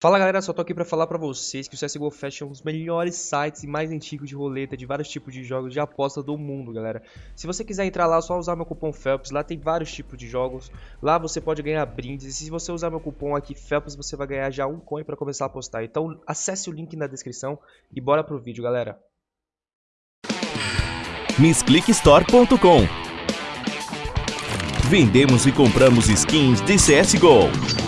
Fala galera, só tô aqui pra falar pra vocês que o CSGO Fest é um dos melhores sites e mais antigos de roleta de vários tipos de jogos de aposta do mundo, galera. Se você quiser entrar lá, é só usar meu cupom FELPS, lá tem vários tipos de jogos, lá você pode ganhar brindes, e se você usar meu cupom aqui FELPS, você vai ganhar já um coin pra começar a apostar. Então acesse o link na descrição e bora pro vídeo, galera. MissClickStore.com Vendemos e compramos skins de CSGO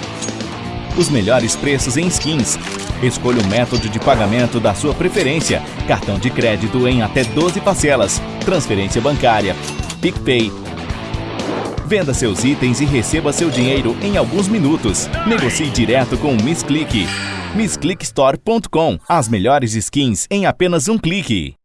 os melhores preços em skins. Escolha o método de pagamento da sua preferência. Cartão de crédito em até 12 parcelas. Transferência bancária. PicPay. Venda seus itens e receba seu dinheiro em alguns minutos. Negocie direto com o Miss Click. MissClickStore.com As melhores skins em apenas um clique.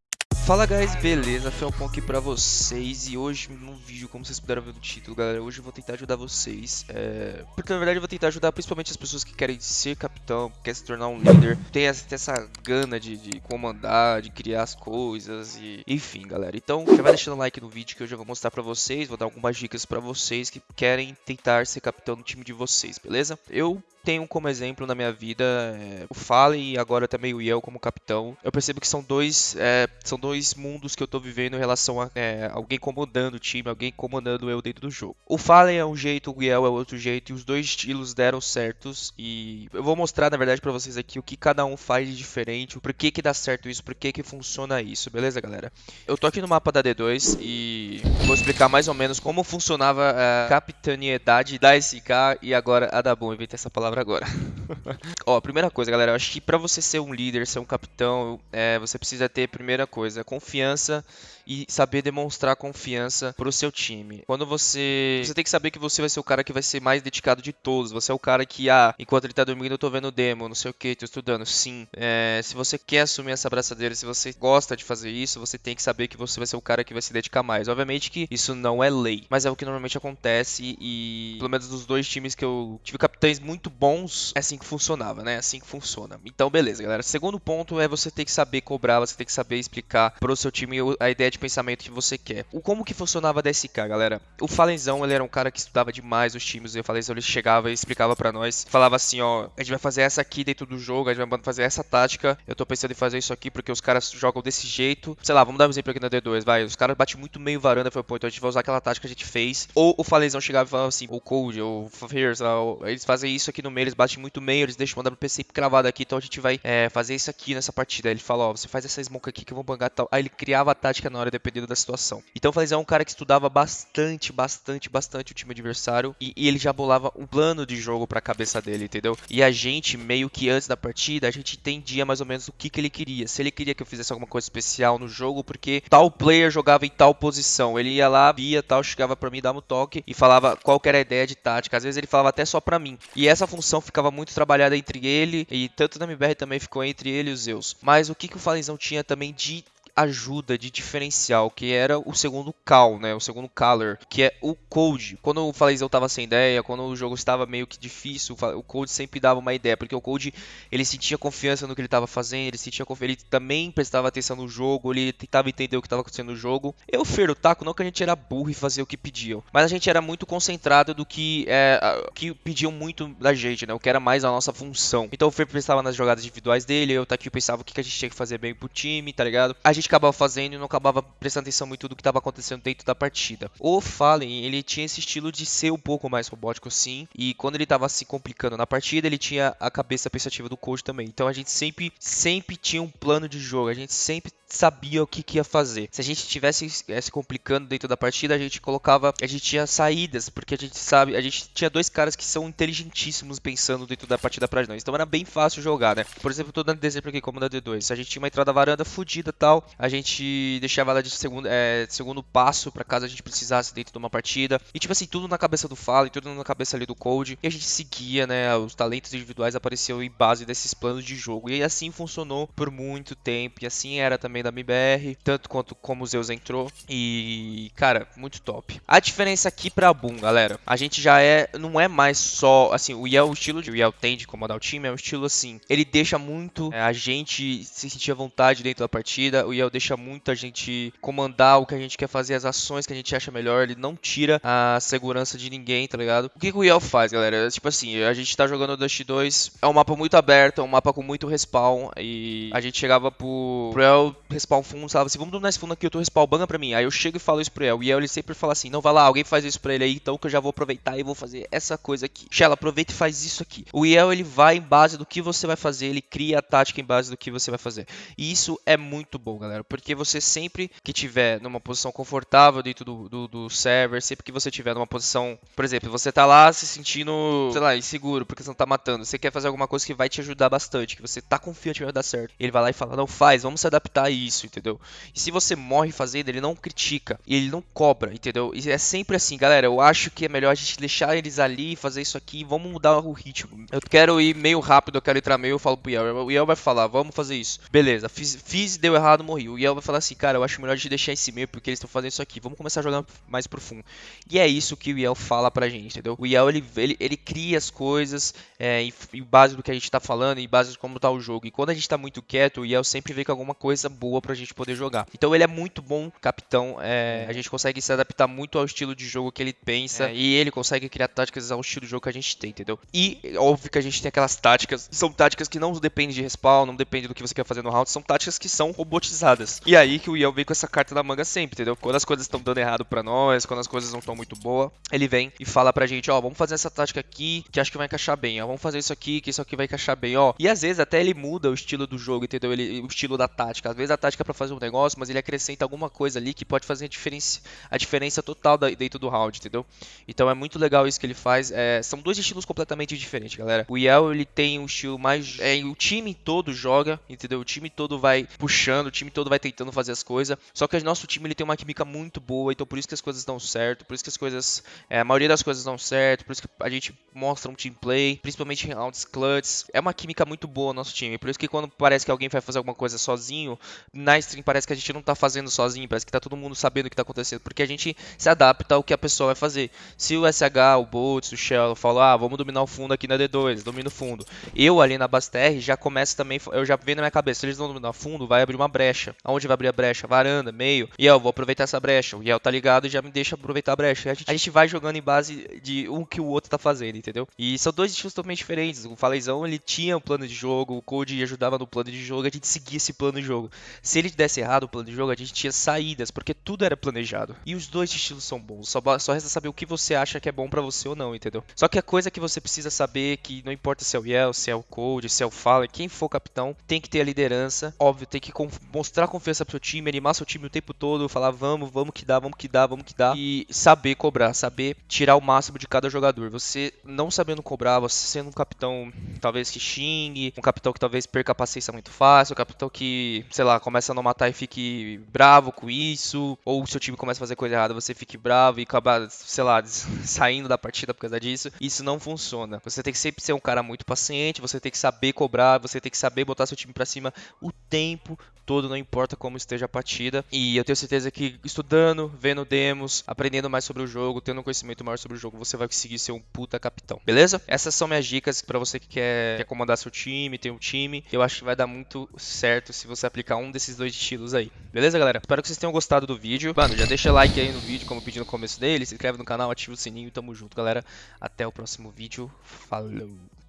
Fala guys, beleza? Felpon aqui pra vocês e hoje no vídeo, como vocês puderam ver no título, galera, hoje eu vou tentar ajudar vocês, é... porque na verdade eu vou tentar ajudar principalmente as pessoas que querem ser capitão, que querem se tornar um líder, tem essa, tem essa gana de, de, comandar, de criar as coisas e enfim, galera. Então já vai deixando like no vídeo que eu já vou mostrar pra vocês, vou dar algumas dicas pra vocês que querem tentar ser capitão no time de vocês, beleza? Eu tenho como exemplo na minha vida é, o Fallen e agora também o Yel como capitão. Eu percebo que são dois, é, são dois mundos que eu tô vivendo em relação a é, alguém comandando o time, alguém comandando eu dentro do jogo. O Fallen é um jeito, o Yel é outro jeito, e os dois estilos deram certos. E eu vou mostrar, na verdade, para vocês aqui o que cada um faz de diferente, o porquê que dá certo isso, porquê que funciona isso, beleza, galera? Eu tô aqui no mapa da D2 e vou explicar mais ou menos como funcionava a capitaniedade da SK e agora a da Boom. Inventei essa palavra agora. Ó, primeira coisa, galera, eu acho que pra você ser um líder, ser um capitão, é, você precisa ter, primeira coisa, confiança e saber demonstrar confiança pro seu time. Quando você. Você tem que saber que você vai ser o cara que vai ser mais dedicado de todos. Você é o cara que, ah, enquanto ele tá dormindo, eu tô vendo demo, não sei o que, tô estudando. Sim. É, se você quer assumir essa abraçadeira, se você gosta de fazer isso, você tem que saber que você vai ser o cara que vai se dedicar mais. Obviamente que isso não é lei, mas é o que normalmente acontece e, pelo menos dos dois times que eu tive capitães muito bons, é assim que funcionava, né? É assim que funciona. Então, beleza, galera. Segundo ponto é você ter que saber cobrar, você tem que saber explicar pro seu time a ideia de de pensamento que você quer. O como que funcionava a DSK, galera? O Falenzão, ele era um cara que estudava demais os times, e o Falenzão ele chegava e explicava para nós, falava assim, ó, a gente vai fazer essa aqui dentro do jogo, a gente vai fazer essa tática, eu tô pensando em fazer isso aqui porque os caras jogam desse jeito. Sei lá, vamos dar um exemplo aqui na D2, vai, os caras batem muito meio varanda, foi, pô, então a gente vai usar aquela tática que a gente fez. Ou o Falenzão chegava e falava assim, o Cold, ou o Fears, eles fazem isso aqui no meio, eles batem muito meio, eles deixam o WPC cravado aqui, então a gente vai é, fazer isso aqui nessa partida. Ele fala, ó, você faz essa smoke aqui que eu vou bangar tal. Aí ele criava a tática na hora, dependendo da situação. Então o Falizão é um cara que estudava bastante, bastante, bastante o time adversário e, e ele já bolava um plano de jogo para a cabeça dele, entendeu? E a gente, meio que antes da partida, a gente entendia mais ou menos o que, que ele queria. Se ele queria que eu fizesse alguma coisa especial no jogo, porque tal player jogava em tal posição. Ele ia lá, via tal, chegava para mim, dava um toque e falava qual era a ideia de tática. Às vezes ele falava até só para mim. E essa função ficava muito trabalhada entre ele e tanto na MBR também ficou entre ele e os Zeus. Mas o que, que o Falenzão tinha também de ajuda de diferencial, que era o segundo cal, né? O segundo color, que é o code. Quando o Falezão tava sem ideia, quando o jogo estava meio que difícil, o code sempre dava uma ideia, porque o code ele sentia confiança no que ele estava fazendo, ele sentia ele também prestava atenção no jogo, ele tentava entender o que estava acontecendo no jogo. Eu, Fer, o Taco, não que a gente era burro e fazia o que pediam, mas a gente era muito concentrado do que é, que pediam muito da gente, né? O que era mais a nossa função. Então o Fer pensava nas jogadas individuais dele, eu, Taco, pensava o que a gente tinha que fazer bem pro time, tá ligado? A gente gente acabava fazendo e não acabava prestando atenção muito do que estava acontecendo dentro da partida. O Fallen, ele tinha esse estilo de ser um pouco mais robótico sim, e quando ele estava se complicando na partida, ele tinha a cabeça pensativa do coach também. Então a gente sempre, sempre tinha um plano de jogo, a gente sempre sabia o que, que ia fazer. Se a gente estivesse é, se complicando dentro da partida, a gente colocava, a gente tinha saídas, porque a gente sabe, a gente tinha dois caras que são inteligentíssimos pensando dentro da partida pra nós. Então era bem fácil jogar, né? Por exemplo, tô dando exemplo aqui como na D2. Se a gente tinha uma entrada varanda fodida tal, a gente deixava ela de segundo, é, segundo passo para caso a gente precisasse dentro de uma partida. E tipo assim, tudo na cabeça do Fallen, tudo na cabeça ali do Cold. E a gente seguia, né? Os talentos individuais apareciam em base desses planos de jogo. E assim funcionou por muito tempo. E assim era também da MBR, tanto quanto como o Zeus entrou. E, cara, muito top. A diferença aqui pra Boom, galera, a gente já é, não é mais só, assim, o Yel, o estilo de o Yel tem de comandar o time, é um estilo assim, ele deixa muito é, a gente se sentir à vontade dentro da partida. O Yel Deixa muito a gente comandar o que a gente quer fazer, as ações que a gente acha melhor. Ele não tira a segurança de ninguém, tá ligado? O que, que o Yel faz, galera? Tipo assim, a gente tá jogando Dust 2, é um mapa muito aberto, é um mapa com muito respawn. E a gente chegava pro, pro El respawn fundo, falava assim: vamos dominar esse fundo aqui, eu tô respawn, banga pra mim. Aí eu chego e falo isso pro El. E El ele sempre fala assim: não, vai lá, alguém faz isso pra ele aí, então que eu já vou aproveitar e vou fazer essa coisa aqui. Shell, aproveita e faz isso aqui. O Yel ele vai em base do que você vai fazer, ele cria a tática em base do que você vai fazer. E isso é muito bom, galera, porque você sempre que tiver numa posição confortável dentro do, do, do server, sempre que você tiver numa posição, por exemplo, você tá lá se sentindo, sei lá, inseguro porque você não tá matando, você quer fazer alguma coisa que vai te ajudar bastante, que você tá confiante que vai dar certo. Ele vai lá e fala: "Não faz, vamos se adaptar a isso", entendeu? E se você morre fazendo, ele não critica, ele não cobra, entendeu? E é sempre assim, galera, eu acho que é melhor a gente deixar eles ali, fazer isso aqui, vamos mudar o ritmo. Eu quero ir meio rápido, eu quero entrar meio, eu falo pro Yel, o Yel vai falar: "Vamos fazer isso". Beleza, fiz, fiz deu errado, morri. O Yel vai falar assim: "Cara, eu acho melhor a gente deixar esse meio porque eles estão fazendo isso aqui. Vamos começar a jogar mais profundo". E é isso que o Yel fala pra gente, entendeu? O Yel ele, ele, ele cria as coisas é, em, em, base do que a gente tá falando, em base de como tá o jogo. E quando a gente tá muito quieto, o Yel sempre vê com alguma coisa boa pra gente poder jogar. Então ele é muito bom capitão. É, a gente consegue se adaptar muito ao estilo de jogo que ele pensa. É, e ele consegue criar táticas ao estilo de jogo que a gente tem, entendeu? E óbvio que a gente tem aquelas táticas. São táticas que não dependem de respawn, não dependem do que você quer fazer no round. São táticas que são robotizadas. E aí que o Yel vem com essa carta na manga sempre, entendeu? Quando as coisas estão dando errado pra nós, quando as coisas não estão muito boas, ele vem e fala pra gente, ó, vamos fazer essa tática aqui que acho que vai encaixar bem, ó, vamos fazer isso aqui que isso aqui vai encaixar bem, ó. E às vezes até ele muda o estilo do jogo, entendeu? Ele, o estilo da tática. Às vezes a tática é pra fazer um negócio, mas ele acrescenta alguma coisa ali que pode fazer a diferença, a diferença total da, dentro do round, entendeu? Então é muito legal isso que ele faz. É, são dois estilos completamente diferentes, galera. O Yel, ele tem um estilo mais... É, o time todo joga, entendeu? O time todo vai puxando, o time todo vai tentando fazer as coisas. Só que o nosso time, ele tem uma química muito boa, então por isso que as coisas dão certo, por isso que as coisas... É, a maioria das coisas dão certo, por isso que a gente mostra um team play, principalmente em rounds clutch. É uma química muito boa no nosso time. Por isso que quando parece que alguém vai fazer alguma coisa sozinho, na stream parece que a gente não tá fazendo sozinho, parece que tá todo mundo sabendo o que tá acontecendo, porque a gente se adapta ao que a pessoa vai fazer. Se o SH, o Boltz, o Shell falam, ah, vamos dominar o fundo aqui na D2, domina o fundo. Eu ali na Baster já começo também, eu já venho na minha cabeça, se eles não dominar o fundo, vai abrir uma brecha. Aonde vai abrir a brecha? Varanda, meio. E eu vou aproveitar essa brecha. O Yel tá ligado e já me deixa aproveitar a brecha. A gente, a gente vai jogando em base de um que o outro tá fazendo, entendeu? E são dois estilos totalmente diferentes. O Falezão, ele tinha um plano de jogo, o Code ajudava no plano de jogo, a gente seguia esse plano de jogo. Se ele desse errado o plano de jogo, a gente tinha saídas, porque tudo era planejado. E os dois estilos são bons. Só, só resta saber o que você acha que é bom para você ou não, entendeu? Só que a coisa que você precisa saber é que não importa se é o Yel, se é o Code, se é o Fallen, quem for capitão, tem que ter a liderança. Óbvio, tem que mostrar confiança pro seu time, animar seu time o tempo todo, falar vamos, vamos que dá, vamos que dá, vamos que dá. E saber cobrar, saber tirar o máximo de cada jogador. Você não sabendo cobrar, você sendo um capitão talvez que xingue, um capitão que talvez perca a paciência muito fácil, um capitão que, sei lá, começa a não matar e fique bravo com isso, ou o seu time começa a fazer coisa errada, você fique bravo e acaba, sei lá, saindo da partida por causa disso. Isso não funciona. Você tem que sempre ser um cara muito paciente, você tem que saber cobrar, você tem que saber botar seu time para cima o tempo todo, não importa como esteja a partida. E eu tenho certeza que estudando, vendo demos, aprendendo mais sobre o jogo, tendo um conhecimento maior sobre o jogo, você vai conseguir ser um puta capitão. Beleza? Essas são minhas dicas para você que quer, quer comandar seu time, ter um time. Eu acho que vai dar muito certo se você aplicar um desses dois estilos aí. Beleza, galera? Espero que vocês tenham gostado do vídeo. Mano, já deixa like aí no vídeo, como eu pedi no começo dele. Se inscreve no canal, ativa o sininho. Tamo junto, galera. Até o próximo vídeo. Falou!